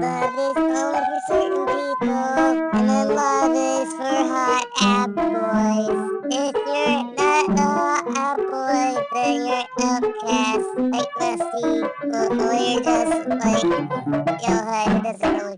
Love is only for certain people, and then love is for hot app boys. If you're not a hot app boy, then you're outcast like Musty. Well, or you're just like, yo, hi, doesn't really